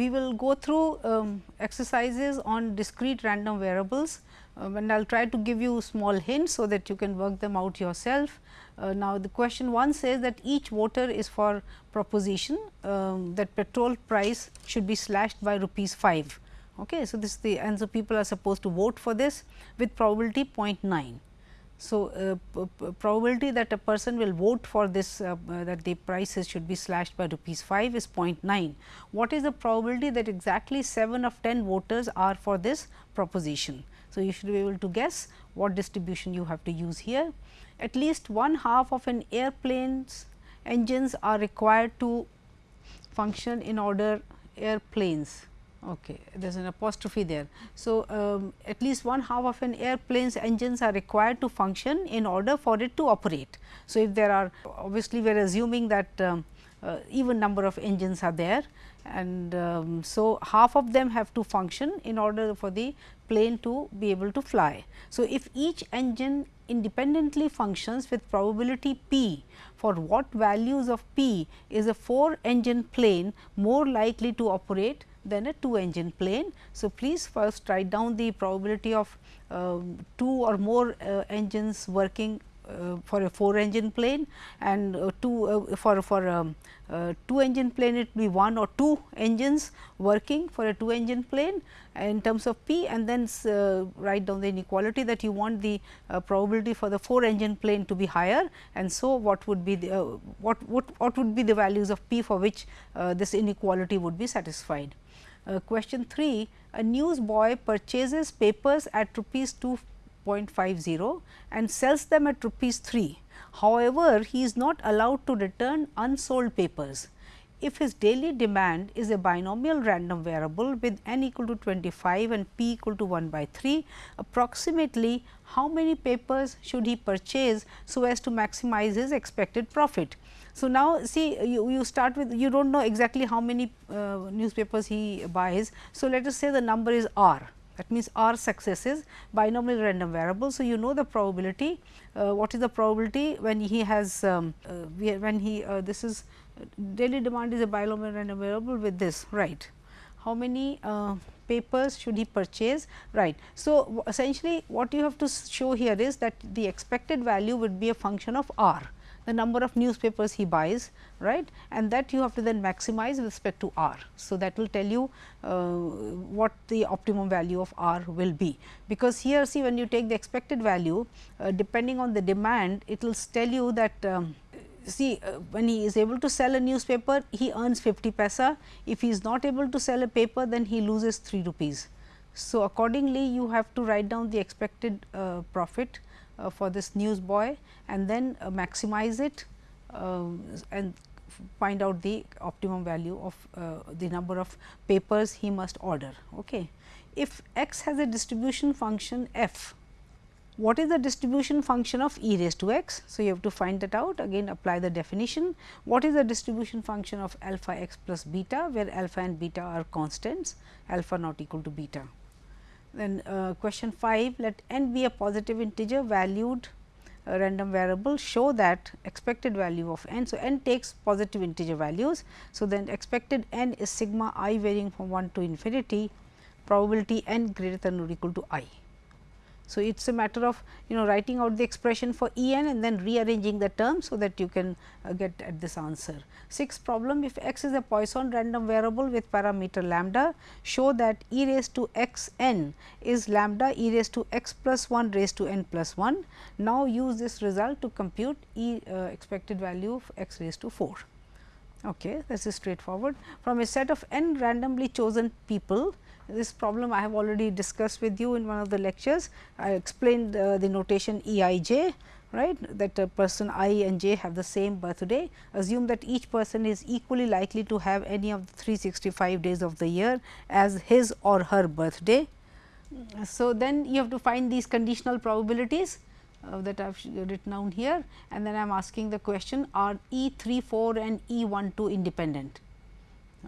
we will go through um, exercises on discrete random variables uh, and I will try to give you small hints, so that you can work them out yourself. Uh, now, the question 1 says that each voter is for proposition um, that petrol price should be slashed by rupees 5. Okay. So, this is the and so people are supposed to vote for this with probability 0.9. So, uh, probability that a person will vote for this uh, uh, that the prices should be slashed by rupees 5 is 0.9. What is the probability that exactly 7 of 10 voters are for this proposition? So, you should be able to guess what distribution you have to use here. At least one half of an airplane's engines are required to function in order airplanes Okay, there is an apostrophe there. So, um, at least one half of an airplane's engines are required to function in order for it to operate. So, if there are obviously we are assuming that um, uh, even number of engines are there and um, so half of them have to function in order for the plane to be able to fly. So, if each engine independently functions with probability p for what values of p is a 4 engine plane more likely to operate than a 2 engine plane. So, please first write down the probability of uh, 2 or more uh, engines working uh, for a 4 engine plane and uh, 2 uh, for for um, uh, 2 engine plane it will be 1 or 2 engines working for a 2 engine plane in terms of p and then write down the inequality that you want the probability for the 4 engine plane to be higher and so what would be the what, what what would be the values of p for which this inequality would be satisfied. Uh, question 3 a newsboy purchases papers at rupees 2.50 and sells them at rupees 3. However, he is not allowed to return unsold papers. If his daily demand is a binomial random variable with n equal to 25 and p equal to 1 by 3, approximately how many papers should he purchase so as to maximize his expected profit? So, now see you, you start with you do not know exactly how many uh, newspapers he buys. So, let us say the number is r that means r successes binomial random variable. So, you know the probability uh, what is the probability when he has um, uh, when he uh, this is daily demand is a binomial random variable with this right how many uh, papers should he purchase right. So, essentially what you have to show here is that the expected value would be a function of r the number of newspapers he buys right and that you have to then maximize with respect to r. So, that will tell you uh, what the optimum value of r will be, because here see when you take the expected value uh, depending on the demand it will tell you that um, see uh, when he is able to sell a newspaper he earns 50 paisa, if he is not able to sell a paper then he loses 3 rupees. So, accordingly you have to write down the expected uh, profit for this newsboy and then uh, maximize it um, and find out the optimum value of uh, the number of papers he must order. Okay. If x has a distribution function f, what is the distribution function of e raised to x? So, you have to find that out again apply the definition. What is the distribution function of alpha x plus beta where alpha and beta are constants alpha not equal to beta. Then uh, question 5 let n be a positive integer valued uh, random variable show that expected value of n. So, n takes positive integer values. So, then expected n is sigma i varying from 1 to infinity probability n greater than or equal to i. So, it is a matter of you know writing out the expression for E n and then rearranging the terms, so that you can uh, get at this answer. Sixth problem if x is a Poisson random variable with parameter lambda show that e raised to x n is lambda e raised to x plus 1 raised to n plus 1. Now, use this result to compute e uh, expected value of x raised to 4. Okay, this is straightforward. From a set of n randomly chosen people, this problem I have already discussed with you in one of the lectures. I explained uh, the notation E i j right that person i and j have the same birthday. Assume that each person is equally likely to have any of the 365 days of the year as his or her birthday. So, then you have to find these conditional probabilities uh, that I have written down here and then I am asking the question are E 3 4 and E 1 2 independent.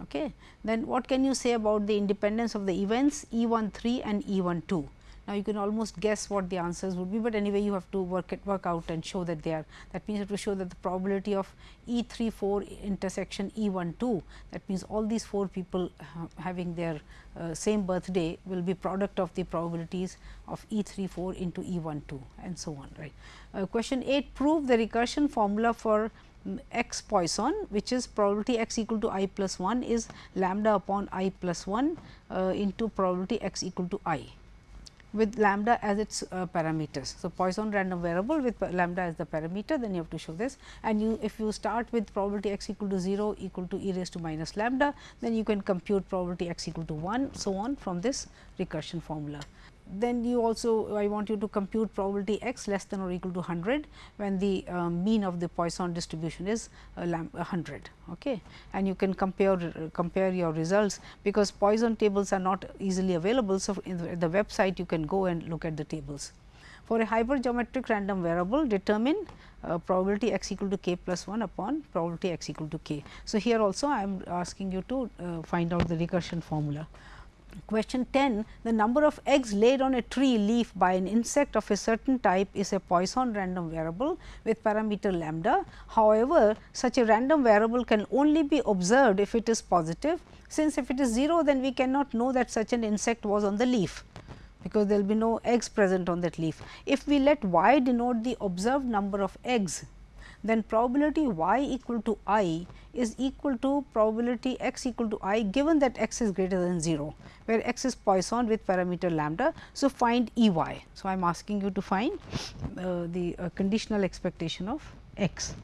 Okay. Then what can you say about the independence of the events E 1 3 and E 1 2? Now, you can almost guess what the answers would be, but anyway you have to work it work out and show that they are that means you have to show that the probability of E 3 4 intersection E 1 2 that means all these 4 people uh, having their uh, same birthday will be product of the probabilities of E 3 4 into E 1 2 and so on right. Uh, question 8 prove the recursion formula for x Poisson which is probability x equal to i plus 1 is lambda upon i plus 1 uh, into probability x equal to i with lambda as its uh, parameters. So, Poisson random variable with lambda as the parameter then you have to show this and you if you start with probability x equal to 0 equal to e raised to minus lambda then you can compute probability x equal to 1 so on from this recursion formula then you also I want you to compute probability x less than or equal to 100 when the uh, mean of the Poisson distribution is uh, 100 okay and you can compare uh, compare your results because Poisson tables are not easily available so in the, the website you can go and look at the tables for a hypergeometric random variable determine uh, probability x equal to k plus 1 upon probability x equal to k. So, here also I am asking you to uh, find out the recursion formula. Question 10 the number of eggs laid on a tree leaf by an insect of a certain type is a Poisson random variable with parameter lambda. However, such a random variable can only be observed if it is positive since if it is 0 then we cannot know that such an insect was on the leaf because there will be no eggs present on that leaf. If we let y denote the observed number of eggs then probability y equal to i is equal to probability x equal to i given that x is greater than 0, where x is Poisson with parameter lambda. So, find E y. So, I am asking you to find uh, the uh, conditional expectation of x.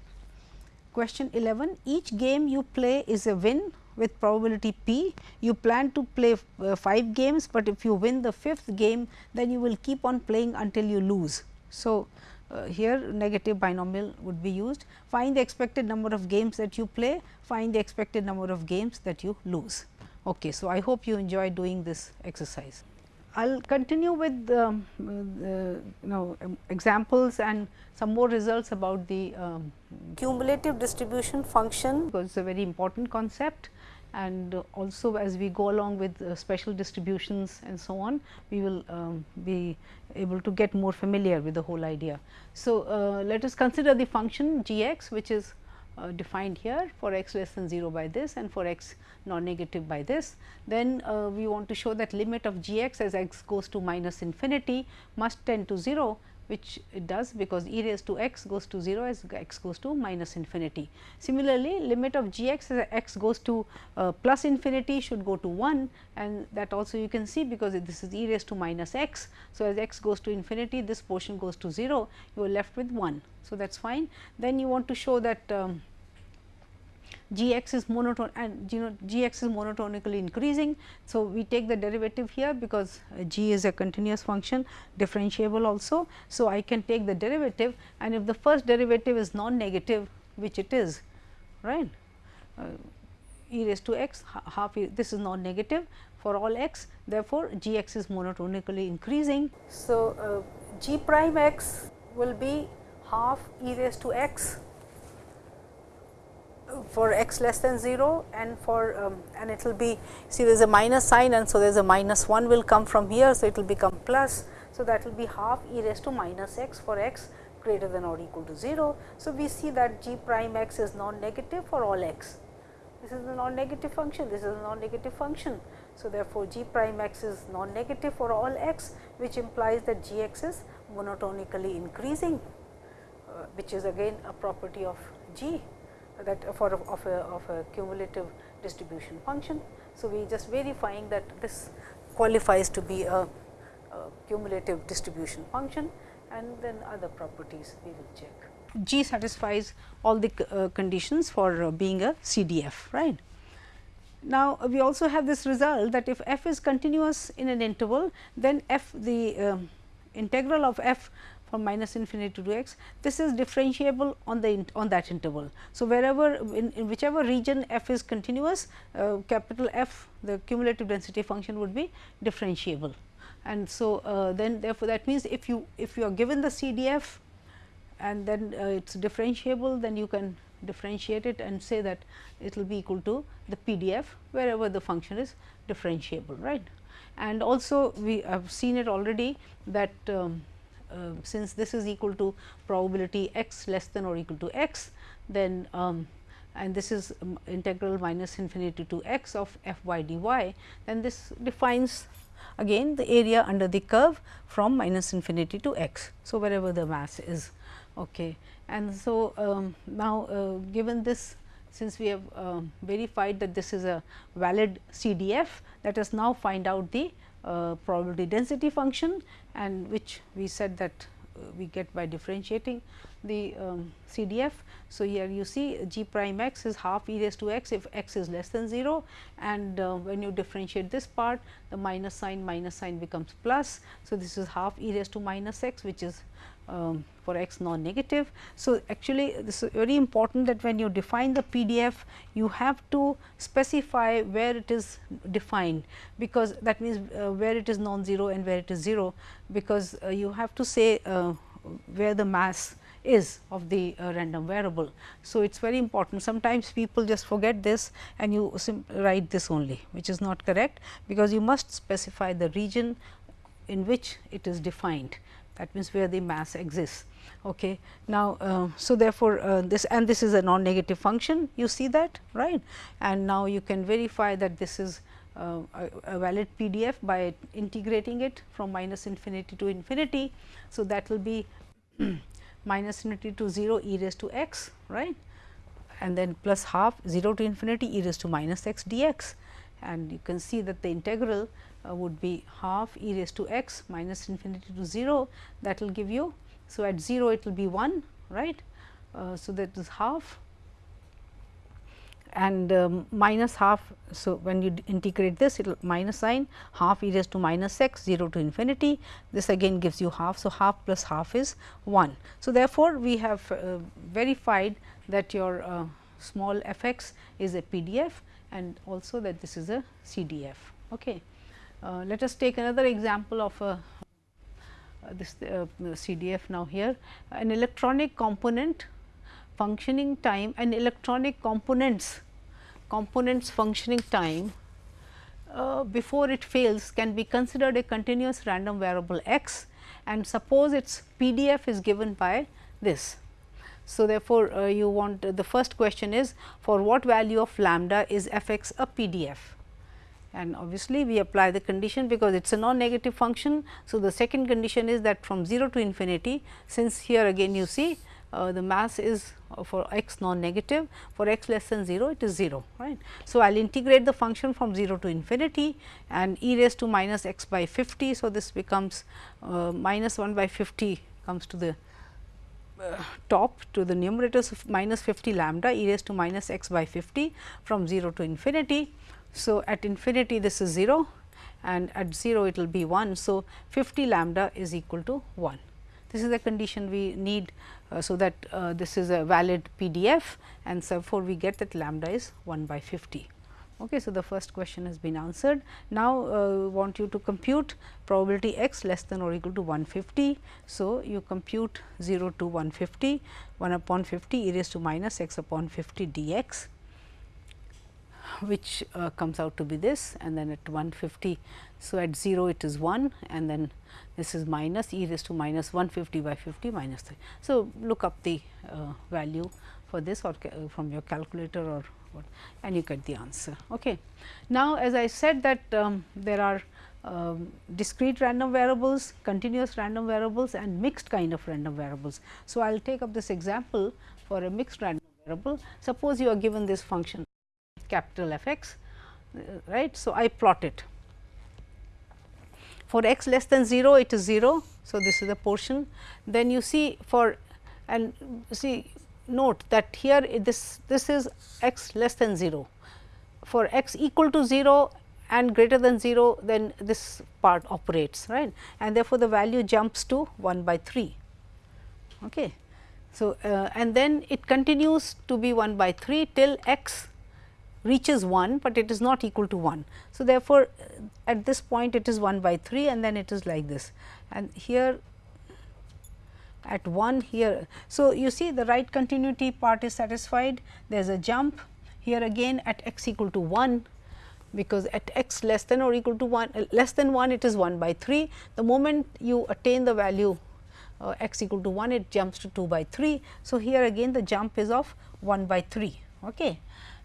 Question 11 each game you play is a win with probability p. You plan to play uh, 5 games, but if you win the fifth game then you will keep on playing until you lose. So, uh, here negative binomial would be used. Find the expected number of games that you play, find the expected number of games that you lose. Okay, so, I hope you enjoy doing this exercise. I will continue with um, uh, you know um, examples and some more results about the um, cumulative distribution function because it is a very important concept and also as we go along with uh, special distributions and so on, we will um, be able to get more familiar with the whole idea. So, uh, let us consider the function g x which is uh, defined here for x less than 0 by this and for x non-negative by this. Then uh, we want to show that limit of g x as x goes to minus infinity must tend to 0 which it does because e raised to x goes to 0 as x goes to minus infinity. Similarly, limit of g x as x goes to uh, plus infinity should go to 1 and that also you can see because this is e raised to minus x. So, as x goes to infinity this portion goes to 0 you are left with 1. So, that is fine. Then you want to show that um, g x is monotone and you know g x is monotonically increasing. So, we take the derivative here because uh, g is a continuous function differentiable also. So, I can take the derivative and if the first derivative is non-negative which it is right uh, e raised to x half e, this is non-negative for all x therefore, g x is monotonically increasing. So, uh, g prime x will be half e raised to x for x less than 0 and for um, and it will be see there is a minus sign and so there is a minus 1 will come from here. So, it will become plus. So, that will be half e raised to minus x for x greater than or equal to 0. So, we see that g prime x is non-negative for all x. This is a non-negative function, this is a non-negative function. So, therefore, g prime x is non-negative for all x which implies that g x is monotonically increasing uh, which is again a property of g that for of, a, of a cumulative distribution function. So, we just verifying that this qualifies to be a, a cumulative distribution function and then other properties we will check. G satisfies all the uh, conditions for uh, being a CDF, right. Now, we also have this result that if f is continuous in an interval, then f the uh, integral of f from minus infinity to x, this is differentiable on the on that interval. So, wherever in, in whichever region f is continuous, uh, capital F the cumulative density function would be differentiable. And so, uh, then therefore, that means if you if you are given the CDF and then uh, it is differentiable, then you can differentiate it and say that it will be equal to the PDF wherever the function is differentiable, right. and also we have seen it already that um, since this is equal to probability x less than or equal to x, then um, and this is um, integral minus infinity to x of f y d y, then this defines again the area under the curve from minus infinity to x. So, wherever the mass is. Okay. And so, um, now uh, given this since we have uh, verified that this is a valid CDF, let us now find out the uh, probability density function and which we said that uh, we get by differentiating the um, CDF. So, here you see g prime x is half e raised to x if x is less than 0 and uh, when you differentiate this part the minus sign minus sign becomes plus. So, this is half e raised to minus x which is um, for x non negative. So, actually this is very important that when you define the PDF you have to specify where it is defined because that means uh, where it is non-zero and where it is 0 because uh, you have to say uh, where the mass is of the uh, random variable. So, it is very important sometimes people just forget this and you write this only which is not correct because you must specify the region in which it is defined that means where the mass exists. Okay. Now, uh, so therefore, uh, this and this is a non negative function you see that right and now you can verify that this is uh, a, a, valid PDF by integrating it from minus infinity to infinity. So, that will be minus infinity to 0 e raised to x right and then plus half 0 to infinity e raised to minus x dx and you can see that the integral uh, would be half e raised to x minus infinity to 0 that will give you. So, at 0 it will be 1 right. Uh, so, that is half and um, minus half. So, when you integrate this it will minus sign half e raised to minus x 0 to infinity this again gives you half. So, half plus half is 1. So, therefore, we have uh, verified that your uh, small f x is a PDF and also that this is a CDF. Okay. Uh, let us take another example of a uh, this uh, CDF now here an electronic component functioning time and electronic components components functioning time uh, before it fails can be considered a continuous random variable x and suppose its PDF is given by this. So, therefore, uh, you want uh, the first question is for what value of lambda is f x a PDF and obviously, we apply the condition because it is a non-negative function. So, the second condition is that from 0 to infinity since here again you see uh, the mass is uh, for x non-negative for x less than 0 it is 0 right. So, I will integrate the function from 0 to infinity and e raised to minus x by 50. So, this becomes uh, minus 1 by 50 comes to the uh, top to the numerator. of minus 50 lambda e raised to minus x by 50 from 0 to infinity. So, at infinity this is 0 and at 0 it will be 1. So, 50 lambda is equal to 1. This is the condition we need uh, so that uh, this is a valid PDF and so therefore, we get that lambda is 1 by 50. Okay, so, the first question has been answered. Now, uh, want you to compute probability x less than or equal to 150. So, you compute 0 to 150 1 upon 50 e raised to minus x upon 50 dx which uh, comes out to be this and then at 150. So, at 0 it is 1 and then this is minus e raised to minus 150 by 50 minus 3. So, look up the uh, value for this or from your calculator or what and you get the answer. Okay. Now, as I said that um, there are um, discrete random variables, continuous random variables and mixed kind of random variables. So, I will take up this example for a mixed random variable. Suppose you are given this function capital F x uh, right. So, I plot it for x less than 0 it is 0. So, this is the portion then you see for and see note that here this this is x less than 0 for x equal to 0 and greater than 0 then this part operates right and therefore, the value jumps to 1 by 3. Okay. So, uh, and then it continues to be 1 by 3 till x reaches 1, but it is not equal to 1. So, therefore, at this point it is 1 by 3 and then it is like this and here at 1 here. So, you see the right continuity part is satisfied there is a jump here again at x equal to 1 because at x less than or equal to 1 uh, less than 1 it is 1 by 3. The moment you attain the value uh, x equal to 1 it jumps to 2 by 3. So, here again the jump is of 1 by 3. Okay.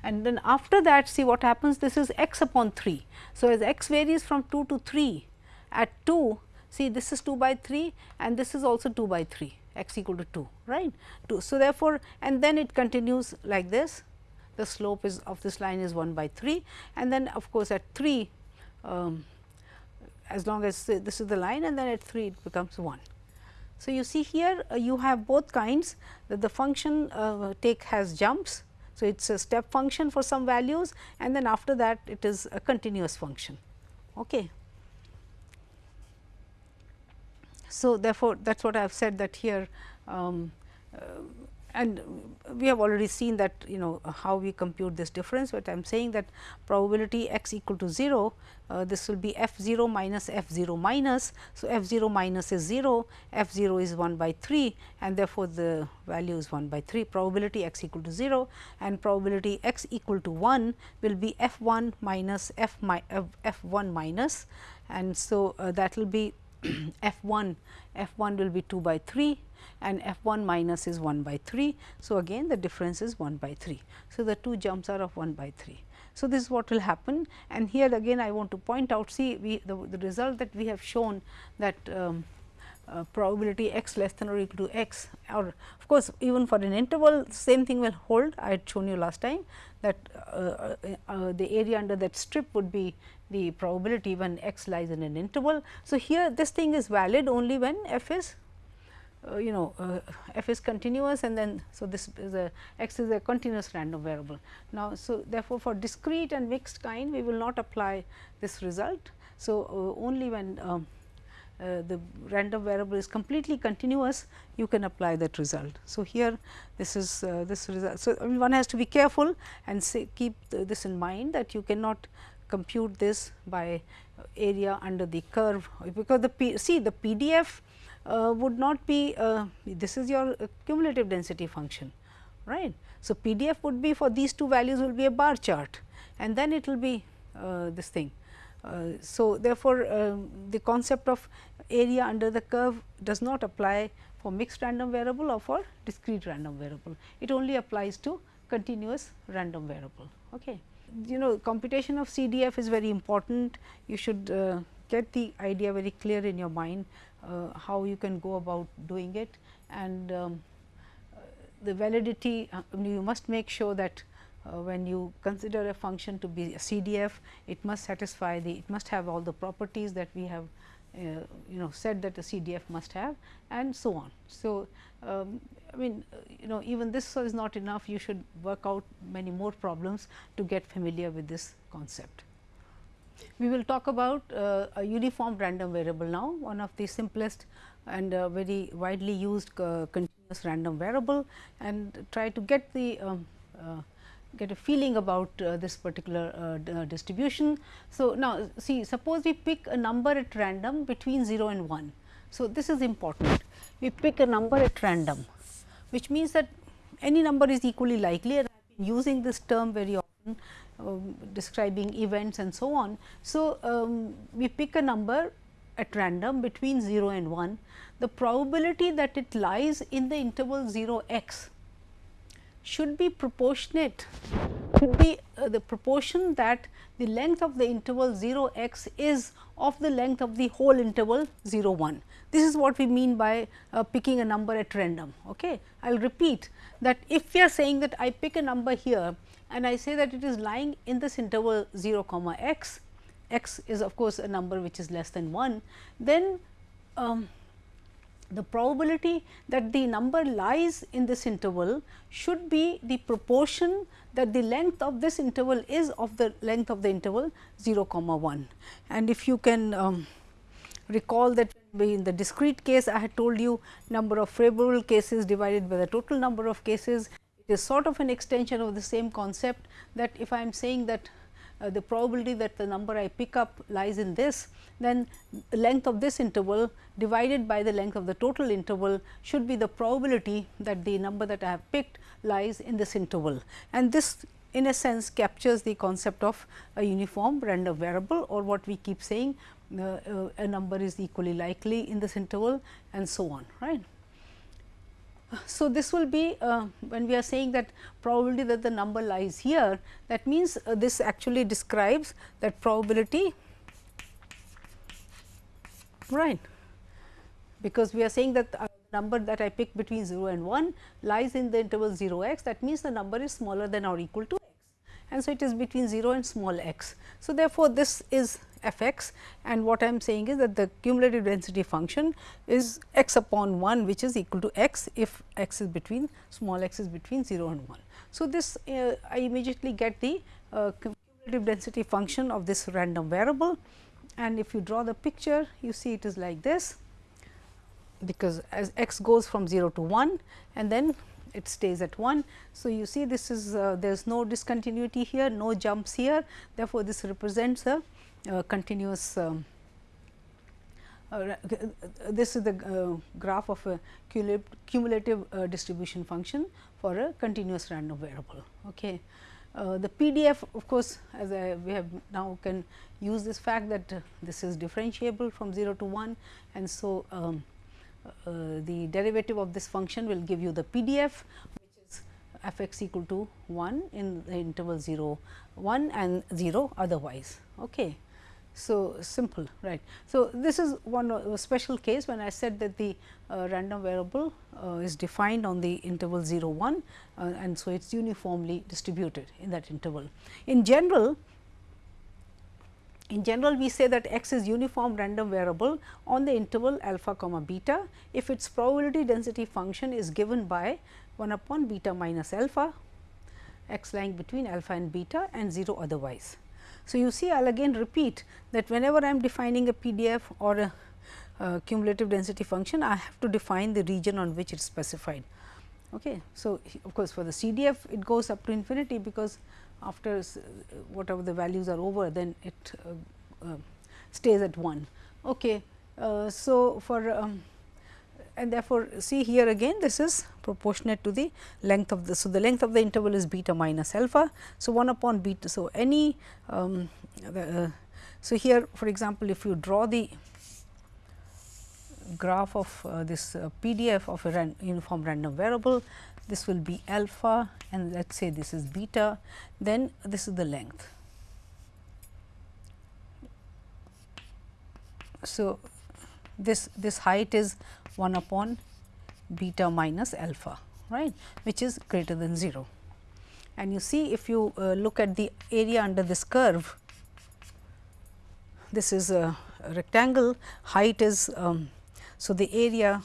And then after that see what happens this is x upon 3. So, as x varies from 2 to 3 at 2 see this is 2 by 3 and this is also 2 by 3 x equal to 2 right. 2. So, therefore, and then it continues like this the slope is of this line is 1 by 3 and then of course, at 3 um, as long as this is the line and then at 3 it becomes 1. So, you see here uh, you have both kinds that the function uh, take has jumps. So, it is a step function for some values and then after that it is a continuous function. Okay. So, therefore, that is what I have said that here um, uh, and we have already seen that you know how we compute this difference, but I am saying that probability x equal to 0, uh, this will be f 0 minus f 0 minus. So, f 0 minus is 0, f 0 is 1 by 3 and therefore, the value is 1 by 3 probability x equal to 0 and probability x equal to 1 will be f 1 minus f, mi f 1 minus and so uh, that will be f 1 f 1 will be 2 by 3 and f 1 minus is 1 by 3. So, again the difference is 1 by 3. So, the two jumps are of 1 by 3. So, this is what will happen and here again I want to point out see we the, the result that we have shown that um, uh, probability x less than or equal to x or of course, even for an interval same thing will hold I had shown you last time that uh, uh, uh the area under that strip would be the probability when x lies in an interval. So, here this thing is valid only when f is uh, you know uh, f is continuous and then so this is a x is a continuous random variable. Now, so therefore, for discrete and mixed kind we will not apply this result. So, uh, only when um, uh, the random variable is completely continuous you can apply that result. So, here this is uh, this result. So, I mean one has to be careful and say keep this in mind that you cannot compute this by area under the curve because the P, see the PDF uh, would not be uh, this is your cumulative density function right. So, PDF would be for these two values will be a bar chart and then it will be uh, this thing. Uh, so, therefore, um, the concept of area under the curve does not apply for mixed random variable or for discrete random variable. It only applies to continuous random variable. Okay. You know computation of CDF is very important. You should uh, get the idea very clear in your mind uh, how you can go about doing it and um, the validity uh, you must make sure that uh, when you consider a function to be a CDF, it must satisfy the it must have all the properties that we have uh, you know said that a CDF must have and so on. So, um, I mean you know even this is not enough you should work out many more problems to get familiar with this concept. We will talk about uh, a uniform random variable now, one of the simplest and uh, very widely used uh, continuous random variable and try to get the um, uh, get a feeling about uh, this particular uh, distribution. So, now see suppose we pick a number at random between 0 and 1. So, this is important we pick a number at random which means that any number is equally likely and I have been using this term very often um, describing events and so on. So, um, we pick a number at random between 0 and 1, the probability that it lies in the interval 0 x should be proportionate should be uh, the proportion that the length of the interval 0 x is of the length of the whole interval 0 1. This is what we mean by uh, picking a number at random. Okay. I will repeat that if we are saying that I pick a number here and I say that it is lying in this interval 0 comma x, x is of course, a number which is less than 1, then um, the probability that the number lies in this interval should be the proportion that the length of this interval is of the length of the interval 0 comma 1. And if you can um, recall that in the discrete case I had told you number of favorable cases divided by the total number of cases it is sort of an extension of the same concept that if I am saying that uh, the probability that the number I pick up lies in this, then the length of this interval divided by the length of the total interval should be the probability that the number that I have picked lies in this interval. And this in a sense captures the concept of a uniform random variable or what we keep saying uh, uh, a number is equally likely in this interval and so on right. So, this will be uh, when we are saying that probability that the number lies here that means uh, this actually describes that probability right because we are saying that the number that I pick between 0 and 1 lies in the interval 0 x that means the number is smaller than or equal to x and so it is between 0 and small x. So, therefore, this is f x and what I am saying is that the cumulative density function is x upon 1 which is equal to x if x is between small x is between 0 and 1. So, this uh, I immediately get the uh, cumulative density function of this random variable and if you draw the picture you see it is like this because as x goes from 0 to 1 and then it stays at 1. So, you see this is uh, there is no discontinuity here, no jumps here therefore, this represents a continuous um, uh, this is the uh, graph of a cumulative uh, distribution function for a continuous random variable. Okay. Uh, the PDF of course, as I, we have now can use this fact that uh, this is differentiable from 0 to 1 and so um, uh, the derivative of this function will give you the PDF which is f x equal to 1 in the interval 0 1 and 0 otherwise. Okay. So, simple right. So, this is one special case when I said that the uh, random variable uh, is defined on the interval 0 1 uh, and so it is uniformly distributed in that interval. In general, in general we say that x is uniform random variable on the interval alpha comma beta if its probability density function is given by 1 upon beta minus alpha x lying between alpha and beta and 0 otherwise. So, you see I will again repeat that whenever I am defining a PDF or a, cumulative density function, I have to define the region on which it is specified. Okay. So, of course, for the CDF it goes up to infinity because after whatever the values are over then it uh, uh, stays at 1. Okay. Uh, so, for um, and therefore, see here again this is proportionate to the length of the. So, the length of the interval is beta minus alpha. So, 1 upon beta. So, any um, uh, so here for example, if you draw the graph of uh, this uh, PDF of a ran uniform random variable, this will be alpha and let us say this is beta, then this is the length. So, this this height is 1 upon beta minus alpha right which is greater than 0. And you see if you uh, look at the area under this curve this is a rectangle height is um, so the area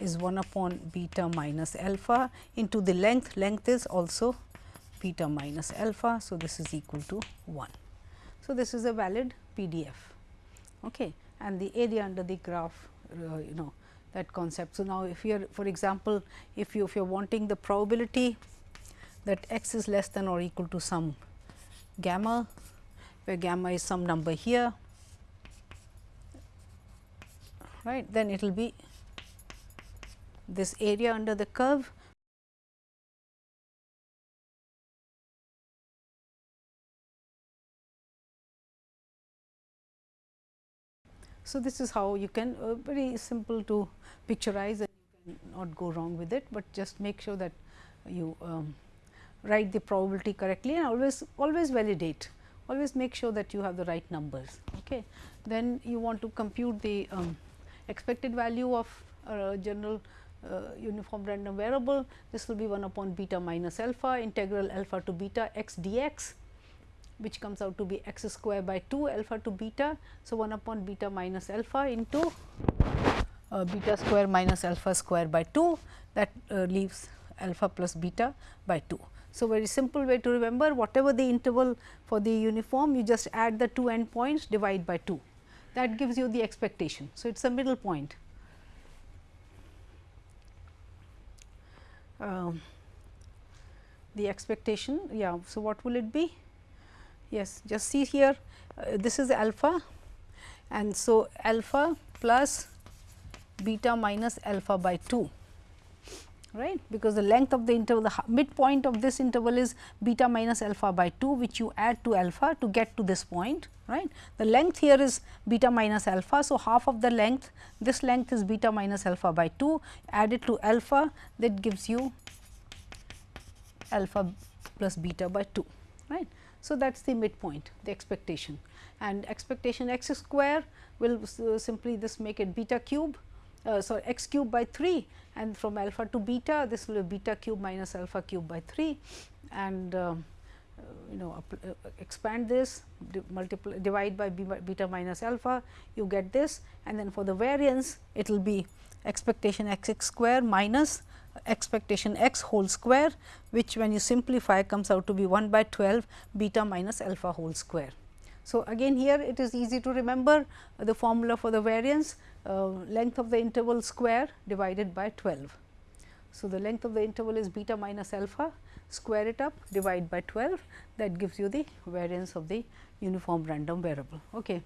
is 1 upon beta minus alpha into the length length is also beta minus alpha. So, this is equal to 1. So, this is a valid PDF okay. And the area under the graph uh, you know that concept. So, now if you are for example, if you if you are wanting the probability that x is less than or equal to some gamma, where gamma is some number here, right, then it will be this area under the curve So, this is how you can uh, very simple to picturize and you can not go wrong with it, but just make sure that you um, write the probability correctly and always always validate always make sure that you have the right numbers. Okay. Then you want to compute the um, expected value of a general uh, uniform random variable. This will be 1 upon beta minus alpha integral alpha to beta x dx which comes out to be x square by 2 alpha to beta. So, 1 upon beta minus alpha into uh, beta square minus alpha square by 2 that uh, leaves alpha plus beta by 2. So, very simple way to remember whatever the interval for the uniform you just add the two end points divide by 2 that gives you the expectation. So, it is a middle point. Um, the expectation yeah. So, what will it be? Yes, just see here uh, this is alpha and so alpha plus beta minus alpha by 2 right because the length of the interval the midpoint of this interval is beta minus alpha by 2 which you add to alpha to get to this point right. The length here is beta minus alpha. So, half of the length this length is beta minus alpha by 2 added to alpha that gives you alpha plus beta by 2 right. So, that is the midpoint the expectation. And expectation x square will uh, simply this make it beta cube uh, so x cube by 3 and from alpha to beta this will be beta cube minus alpha cube by 3 and uh, you know uh, expand this multiply divide by beta minus alpha you get this. And then for the variance it will be expectation x x square minus expectation x whole square which when you simplify comes out to be 1 by 12 beta minus alpha whole square. So, again here it is easy to remember the formula for the variance uh, length of the interval square divided by 12. So, the length of the interval is beta minus alpha square it up divide by 12 that gives you the variance of the uniform random variable. Okay.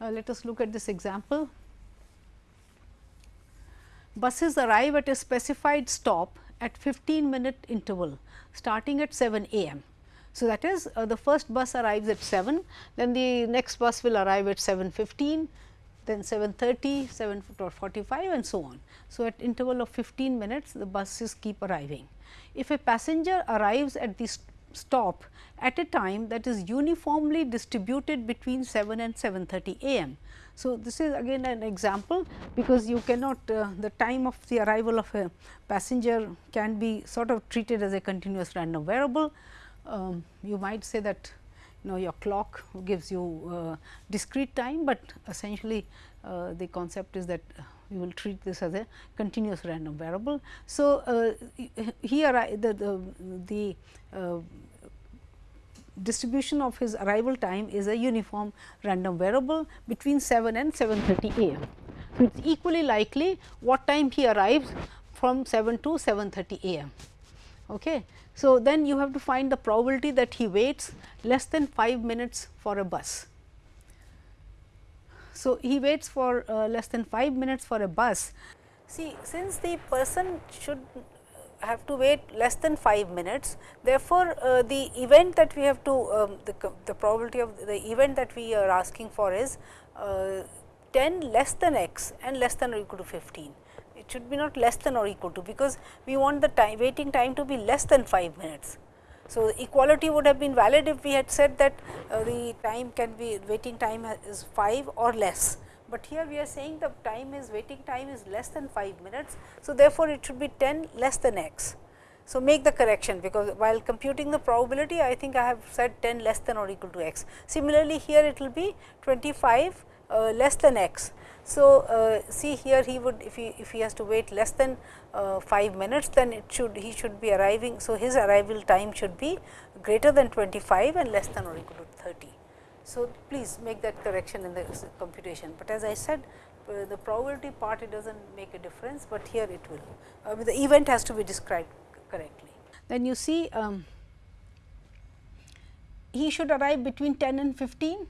Uh, let us look at this example. Buses arrive at a specified stop at 15 minute interval starting at 7 a.m. So, that is uh, the first bus arrives at 7, then the next bus will arrive at 7.15, then 7.30, 7.45 and so on. So, at interval of 15 minutes the buses keep arriving. If a passenger arrives at the stop at a time that is uniformly distributed between 7 and 7.30 a.m. So, this is again an example, because you cannot uh, the time of the arrival of a passenger can be sort of treated as a continuous random variable um, you might say that you know your clock gives you uh, discrete time, but essentially uh, the concept is that you will treat this as a continuous random variable. So, uh, here the, the, the uh, distribution of his arrival time is a uniform random variable between 7 and 7.30 a.m. So, it is equally likely what time he arrives from 7 to 7.30 a.m. Okay. So, then you have to find the probability that he waits less than 5 minutes for a bus. So, he waits for uh, less than 5 minutes for a bus. See, since the person should have to wait less than 5 minutes, therefore, uh, the event that we have to um, the, the probability of the event that we are asking for is uh, 10 less than x and less than or equal to 15 it should be not less than or equal to because we want the time waiting time to be less than 5 minutes. So, equality would have been valid if we had said that uh, the time can be waiting time is 5 or less, but here we are saying the time is waiting time is less than 5 minutes. So, therefore, it should be 10 less than x. So, make the correction because while computing the probability I think I have said 10 less than or equal to x. Similarly, here it will be 25 uh, less than x. So, uh, see here he would if he if he has to wait less than uh, 5 minutes then it should he should be arriving. So, his arrival time should be greater than 25 and less than or equal to 30. So, please make that correction in the computation, but as I said the probability part it does not make a difference, but here it will uh, the event has to be described correctly. Then you see um, he should arrive between 10 and 15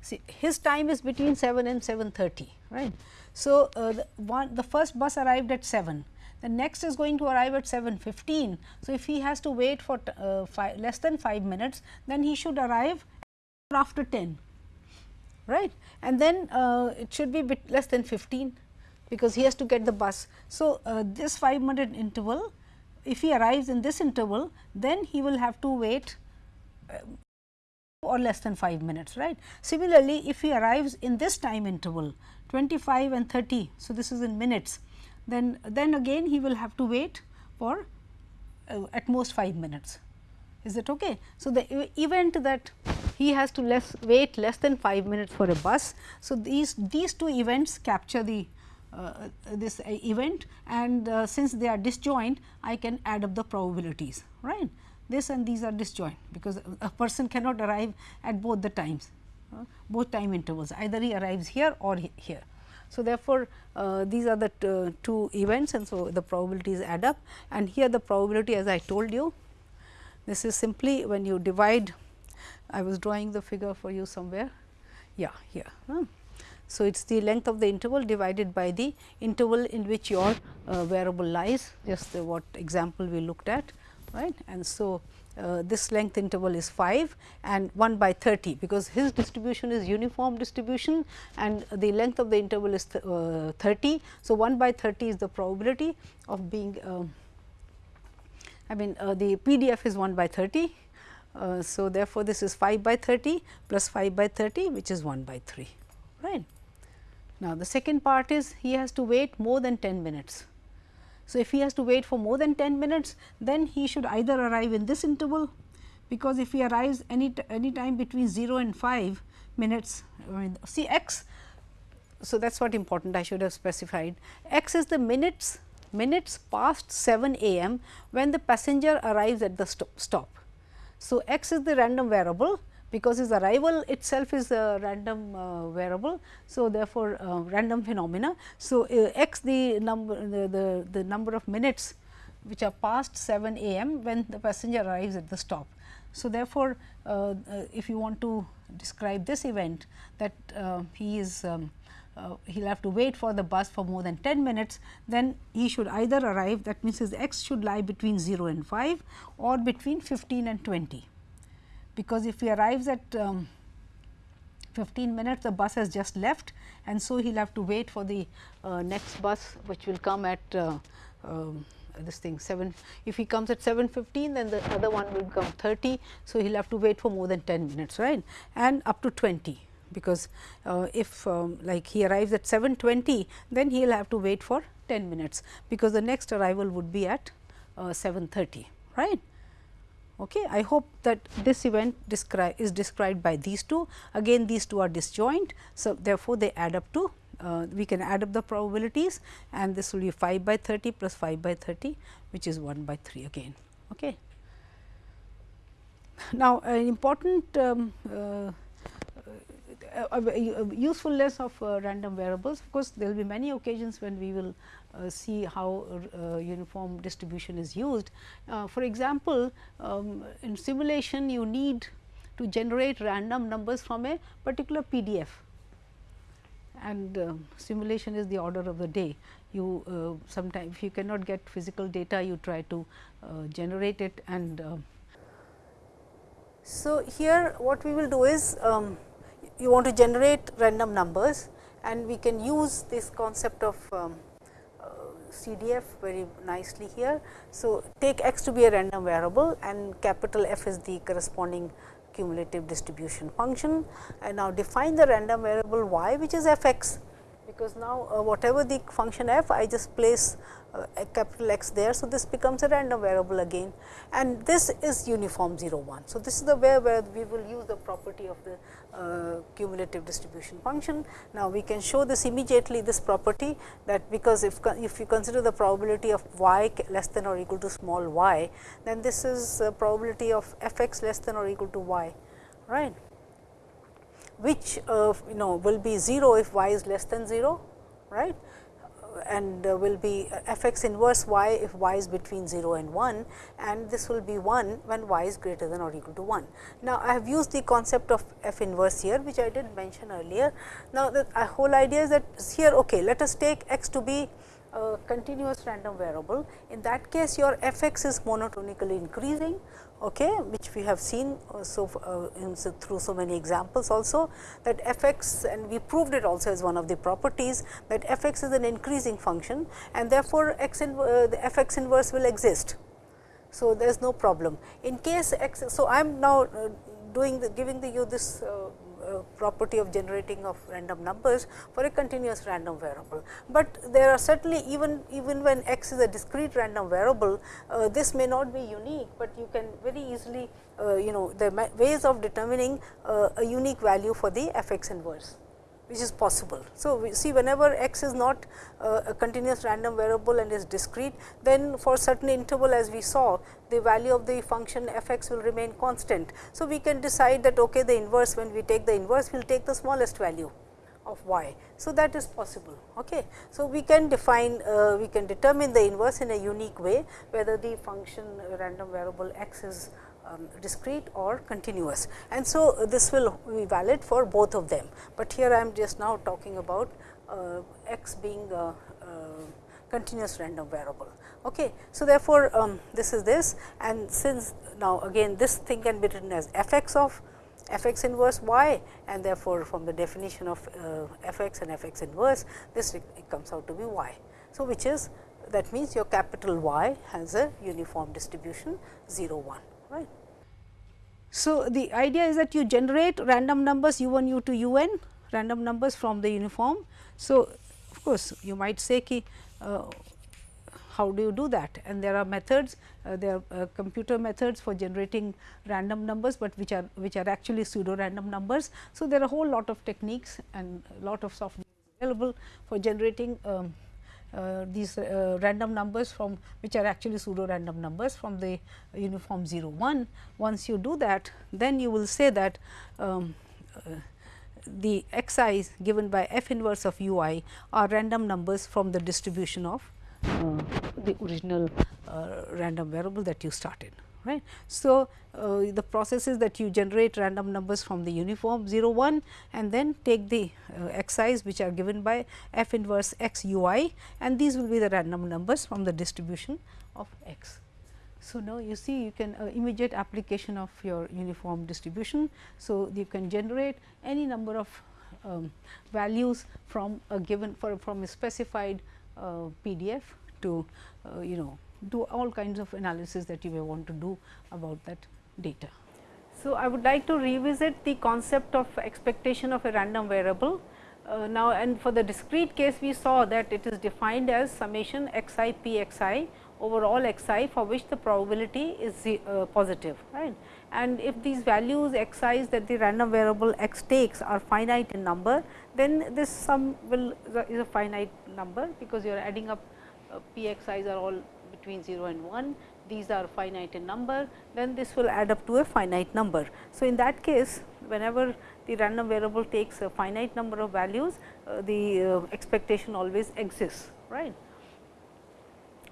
See, his time is between 7 and 7.30, right. So, uh, the, one, the first bus arrived at 7, the next is going to arrive at 7.15. So, if he has to wait for uh, five, less than 5 minutes, then he should arrive after 10, right. And then uh, it should be bit less than 15, because he has to get the bus. So, uh, this 5 minute interval, if he arrives in this interval, then he will have to wait uh, or less than 5 minutes right. Similarly, if he arrives in this time interval 25 and 30. So, this is in minutes then then again he will have to wait for uh, at most 5 minutes is it okay. So, the event that he has to less wait less than 5 minutes for a bus. So, these these two events capture the uh, this uh, event and uh, since they are disjoint I can add up the probabilities right this and these are disjoint, because a person cannot arrive at both the times, uh, both time intervals either he arrives here or he here. So, therefore, uh, these are the two events and so the probabilities add up and here the probability as I told you this is simply when you divide I was drawing the figure for you somewhere yeah here. So, it is the length of the interval divided by the interval in which your uh, variable lies just the what example we looked at right. And so, uh, this length interval is 5 and 1 by 30 because his distribution is uniform distribution and the length of the interval is th uh, 30. So, 1 by 30 is the probability of being uh, I mean uh, the PDF is 1 by 30. Uh, so, therefore, this is 5 by 30 plus 5 by 30 which is 1 by 3 right. Now, the second part is he has to wait more than 10 minutes. So, if he has to wait for more than 10 minutes, then he should either arrive in this interval, because if he arrives any any time between 0 and 5 minutes, I mean see x. So, that is what important I should have specified. x is the minutes minutes past 7 a.m. when the passenger arrives at the stop. So, x is the random variable because his arrival itself is a random uh, variable. So, therefore, uh, random phenomena. So, uh, x the number the, the, the number of minutes which are past 7 a.m. when the passenger arrives at the stop. So, therefore, uh, uh, if you want to describe this event that uh, he is um, he will have to wait for the bus for more than 10 minutes, then he should either arrive that means his x should lie between 0 and 5 or between 15 and 20 because if he arrives at um, 15 minutes the bus has just left and so he will have to wait for the uh, next bus which will come at uh, um, this thing 7 if he comes at 7:15 then the other one will come 30 so he'll have to wait for more than 10 minutes right? And up to 20 because uh, if um, like he arrives at 7:20 then he'll have to wait for 10 minutes because the next arrival would be at uh, 7:30 right Okay. I hope that this event descri is described by these two. Again these two are disjoint. So, therefore, they add up to uh, we can add up the probabilities and this will be 5 by 30 plus 5 by 30 which is 1 by 3 again. Okay. Now, an important um, uh, usefulness of uh, random variables of course, there will be many occasions when we will uh, see how uh, uniform distribution is used. Uh, for example, um, in simulation you need to generate random numbers from a particular PDF and uh, simulation is the order of the day. You uh, sometimes if you cannot get physical data you try to uh, generate it and so here what we will do is um, you want to generate random numbers and we can use this concept of um, CDF very nicely here. So, take x to be a random variable and capital F is the corresponding cumulative distribution function and now define the random variable y which is f x because now uh, whatever the function f I just place uh, a capital X there. So, this becomes a random variable again and this is uniform 0 1. So, this is the way where we will use the property of the uh, cumulative distribution function. Now, we can show this immediately this property that because if, if you consider the probability of y less than or equal to small y, then this is a probability of f x less than or equal to y right which uh, you know will be 0 if y is less than 0 right and uh, will be f x inverse y if y is between 0 and 1 and this will be 1 when y is greater than or equal to 1. Now, I have used the concept of f inverse here which I did mention earlier. Now, the whole idea is that here okay, let us take x to be a continuous random variable. In that case your f x is monotonically increasing okay, which we have seen uh, so, uh, in, so through so many examples also that f x and we proved it also as one of the properties that f x is an increasing function and therefore, x in, uh, the f x inverse will exist. So, there is no problem. In case x, so I am now uh, doing the giving the you this uh, property of generating of random numbers for a continuous random variable. But there are certainly even even when x is a discrete random variable, uh, this may not be unique, but you can very easily uh, you know the ways of determining uh, a unique value for the f x inverse which is possible. So, we see whenever x is not uh, a continuous random variable and is discrete, then for certain interval as we saw the value of the function f x will remain constant. So, we can decide that okay, the inverse when we take the inverse we will take the smallest value of y. So, that is possible. Okay. So, we can define uh, we can determine the inverse in a unique way whether the function random variable x is um, discrete or continuous. And so, uh, this will be valid for both of them, but here I am just now talking about uh, x being a, a, continuous random variable. Okay. So, therefore, um, this is this and since now again this thing can be written as f x of f x inverse y and therefore, from the definition of uh, f x and f x inverse this it comes out to be y. So, which is that means your capital Y has a uniform distribution 0 1 right. So, the idea is that you generate random numbers u 1 u 2 u n random numbers from the uniform. So, of course, you might say ki, uh, how do you do that and there are methods uh, there are uh, computer methods for generating random numbers, but which are which are actually pseudo random numbers. So, there are a whole lot of techniques and lot of software available for generating um, these uh, random numbers from which are actually pseudo random numbers from the uniform 0 1. Once you do that then you will say that um, uh, the x i's given by f inverse of u i are random numbers from the distribution of uh, the original uh, random variable that you started right. So, uh, the process is that you generate random numbers from the uniform 0 1 and then take the uh, x i's which are given by f inverse x u i and these will be the random numbers from the distribution of x. So, now you see you can uh, immediate application of your uniform distribution. So, you can generate any number of um, values from a given for from a specified uh, PDF to uh, you know do all kinds of analysis that you may want to do about that data. So, I would like to revisit the concept of expectation of a random variable. Uh, now, and for the discrete case we saw that it is defined as summation x i p x i over all x i for which the probability is uh, positive right. And if these values x i's that the random variable x takes are finite in number, then this sum will is a finite number because you are adding up uh, p x i's are all between 0 and 1, these are finite in number, then this will add up to a finite number. So, in that case whenever the random variable takes a finite number of values, uh, the uh, expectation always exists, right.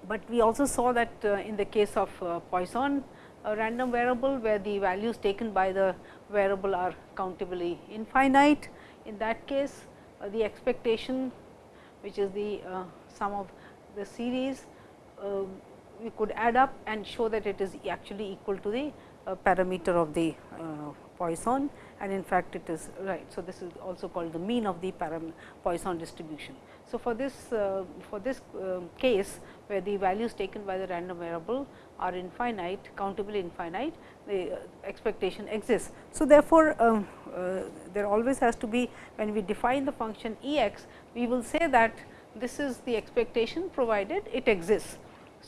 But we also saw that uh, in the case of uh, Poisson random variable where the values taken by the variable are countably infinite. In that case, uh, the expectation which is the uh, sum of the series uh, we could add up and show that it is actually equal to the uh, parameter of the uh, Poisson and in fact, it is right. So, this is also called the mean of the Poisson distribution. So, for this uh, for this uh, case where the values taken by the random variable are infinite countably infinite the uh, expectation exists. So, therefore, um, there always has to be when we define the function E x we will say that this is the expectation provided it exists.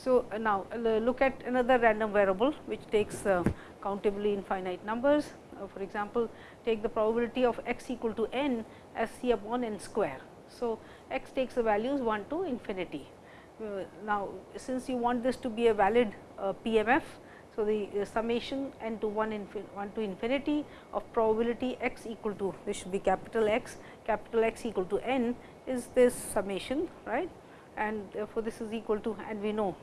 So, uh, now uh, look at another random variable which takes uh, countably infinite numbers. for example, take the probability of x equal to n as c upon n square. So, x takes the values 1 to infinity. now, since you want this to be a valid PMF, so, the summation n to 1 1 to infinity of probability x equal to this should be capital X, capital X equal to n is this summation right and therefore, this is equal to and we know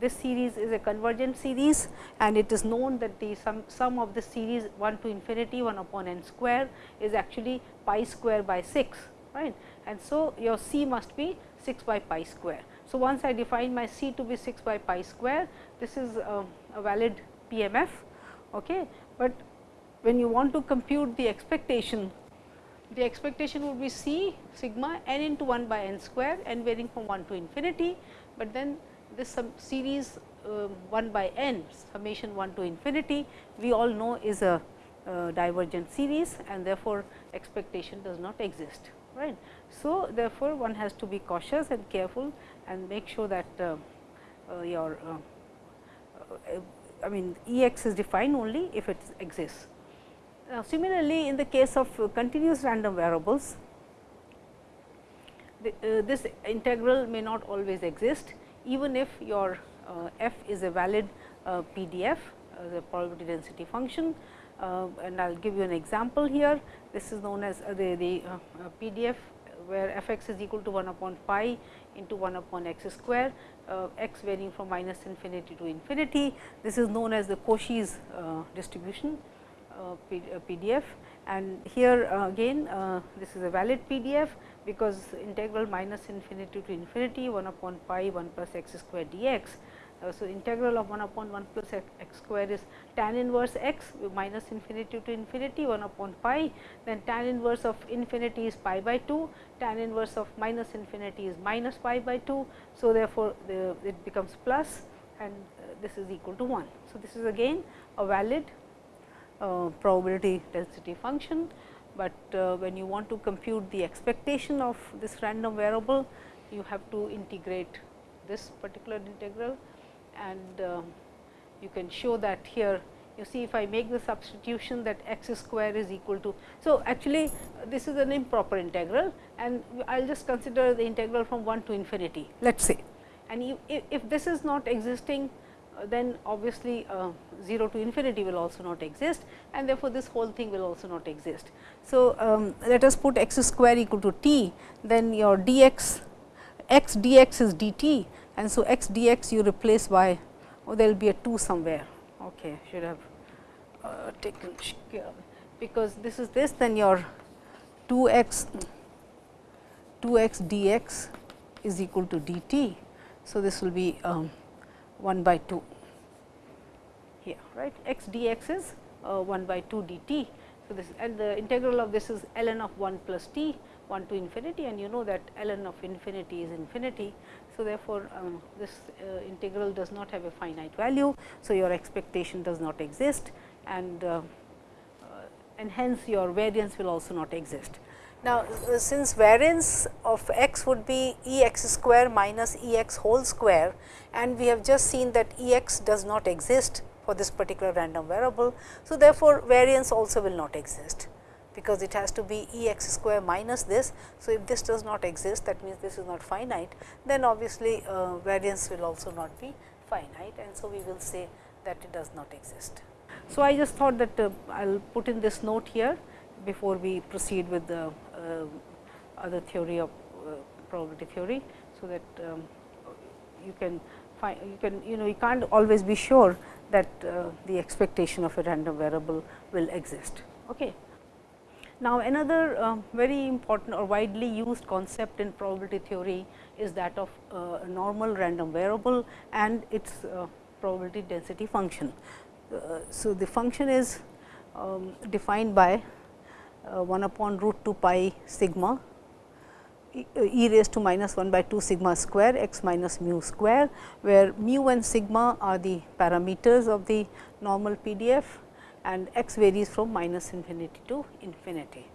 this series is a convergent series and it is known that the sum, sum of the series 1 to infinity 1 upon n square is actually pi square by 6 right? And so your c must be 6 by pi square. So once i define my c to be 6 by pi square this is a, a valid pmf okay? But when you want to compute the expectation the expectation would be c sigma n into 1 by n square n varying from 1 to infinity, but then this series uh, 1 by n summation 1 to infinity we all know is a uh, divergent series and therefore, expectation does not exist right. So, therefore, one has to be cautious and careful and make sure that uh, uh your uh, uh, I mean E x is defined only if it exists. Now, similarly, in the case of continuous random variables, the, this integral may not always exist even if your uh, f is a valid uh, PDF, uh, the probability density function. and I will give you an example here. This is known as the, the PDF where f x is equal to 1 upon pi into 1 upon x square, uh, x varying from minus infinity to infinity. This is known as the Cauchy's uh, distribution uh, PDF and here uh, again uh, this is a valid PDF because integral minus infinity to infinity 1 upon pi 1 plus x square dx. Uh, so, integral of 1 upon 1 plus x, square is tan inverse x minus infinity to infinity 1 upon pi, then tan inverse of infinity is pi by 2, tan inverse of minus infinity is minus pi by 2. So, therefore, the, it becomes plus and this is equal to 1. So, this is again a valid uh, probability density function, but uh, when you want to compute the expectation of this random variable, you have to integrate this particular integral. And uh, you can show that here. You see if I make the substitution that x square is equal to. So, actually this is an improper integral. And I will just consider the integral from 1 to infinity. Let us say and if, if this is not existing then obviously uh, 0 to infinity will also not exist and therefore, this whole thing will also not exist. So, um, let us put x square equal to t then your dx x dx is dt and so x dx you replace by oh, there will be a 2 somewhere okay should have uh, taken care because this is this then your 2 x 2 x dx is equal to dt. So, this will be um, 1 by 2 here right x dx is uh, 1 by 2 dt. So, this and the integral of this is ln of 1 plus t 1 to infinity and you know that ln of infinity is infinity. So, therefore, um, this uh, integral does not have a finite value. So, your expectation does not exist and, uh, uh, and hence your variance will also not exist. Now, uh, since variance of x would be E x square minus E x whole square and we have just seen that E x does not exist for this particular random variable. So, therefore, variance also will not exist because it has to be E x square minus this. So, if this does not exist that means this is not finite then obviously, uh, variance will also not be finite and so we will say that it does not exist. So, I just thought that uh, I will put in this note here before we proceed with the other theory of uh, probability theory. So, that um, you can find you can you know you can't always be sure that uh, the expectation of a random variable will exist. Okay. Now, another uh, very important or widely used concept in probability theory is that of uh, a normal random variable and its uh, probability density function. Uh, so, the function is um, defined by 1 upon root 2 pi sigma e, e raised to minus 1 by 2 sigma square x minus mu square, where mu and sigma are the parameters of the normal PDF and x varies from minus infinity to infinity.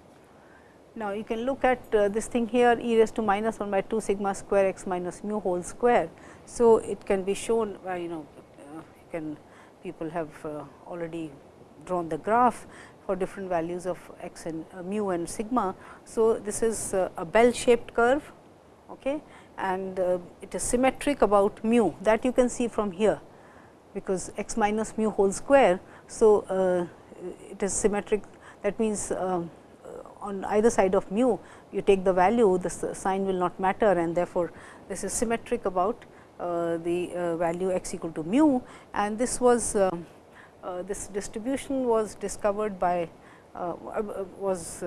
Now, you can look at uh, this thing here e raised to minus 1 by 2 sigma square x minus mu whole square. So, it can be shown by you know uh, you can people have uh, already drawn the graph for different values of x and uh, mu and sigma. So, this is uh, a bell shaped curve okay, and uh, it is symmetric about mu. That you can see from here because x minus mu whole square. So, uh, it is symmetric. That means, um, on either side of mu you take the value the sign will not matter and therefore, this is symmetric about uh, the uh, value x equal to mu. And this was um, uh, this distribution was discovered by uh, uh, was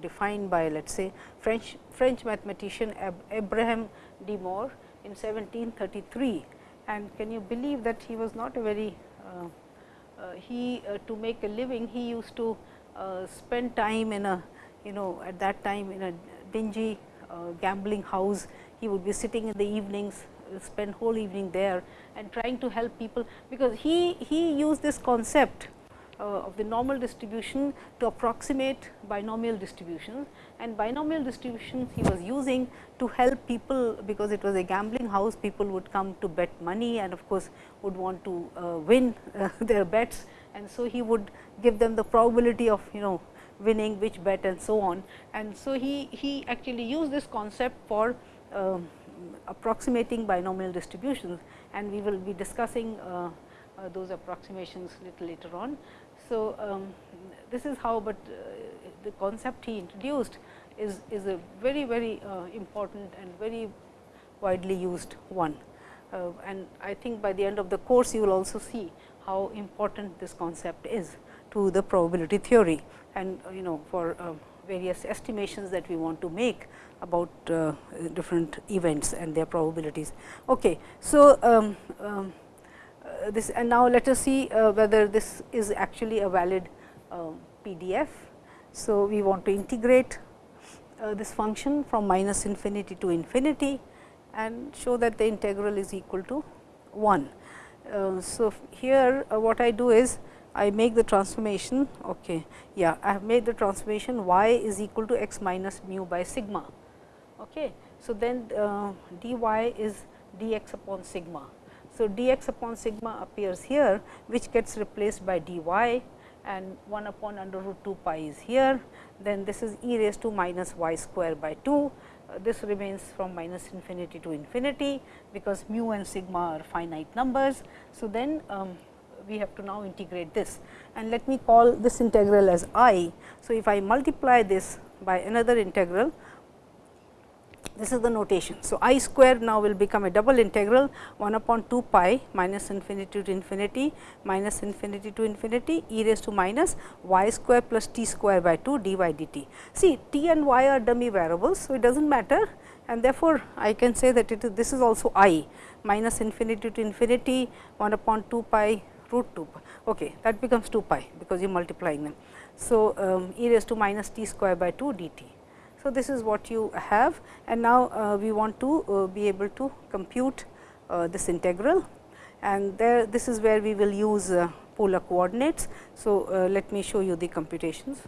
defined by let us say French French mathematician Ab Abraham de Moivre in 1733 and can you believe that he was not a very uh, he uh, to make a living he used to uh, spend time in a you know at that time in a dingy gambling house. He would be sitting in the evenings spend whole evening there and trying to help people, because he, he used this concept uh, of the normal distribution to approximate binomial distributions and binomial distributions he was using to help people because it was a gambling house people would come to bet money and of course, would want to uh, win uh, their bets and so he would give them the probability of you know winning which bet and so on. And so, he, he actually used this concept for um, approximating binomial distributions and we will be discussing uh, uh, those approximations little later on. So, um, this is how, but uh, the concept he introduced is, is a very very important and very widely used one. Uh, and I think by the end of the course you will also see how important this concept is to the probability theory and you know for uh, various estimations that we want to make about uh, different events and their probabilities. Okay. So, um, um, uh, this and now let us see uh, whether this is actually a valid um, PDF. So, we want to integrate uh, this function from minus infinity to infinity and show that the integral is equal to 1. Uh, so, here uh, what I do is I make the transformation okay yeah I have made the transformation y is equal to x minus mu by sigma okay. So then uh, dy is dx upon sigma. So dx upon sigma appears here which gets replaced by dy and 1 upon under root 2 pi is here. Then this is e raised to minus y square by 2 uh, this remains from minus infinity to infinity because mu and sigma are finite numbers. So, then um, we have to now integrate this. And let me call this integral as i. So, if I multiply this by another integral this is the notation. So, i square now will become a double integral 1 upon 2 pi minus infinity to infinity minus infinity to infinity e raised to minus y square plus t square by 2 dy dt. See t and y are dummy variables. So, it does not matter and therefore, I can say that it is this is also i minus infinity to infinity 1 upon 2 pi root 2 pi. Okay, that becomes 2 pi because you are multiplying them. So, um, e raised to minus t square by 2 dt. So, this is what you have and now uh, we want to uh, be able to compute uh, this integral and there this is where we will use polar coordinates. So, let me show you the computations.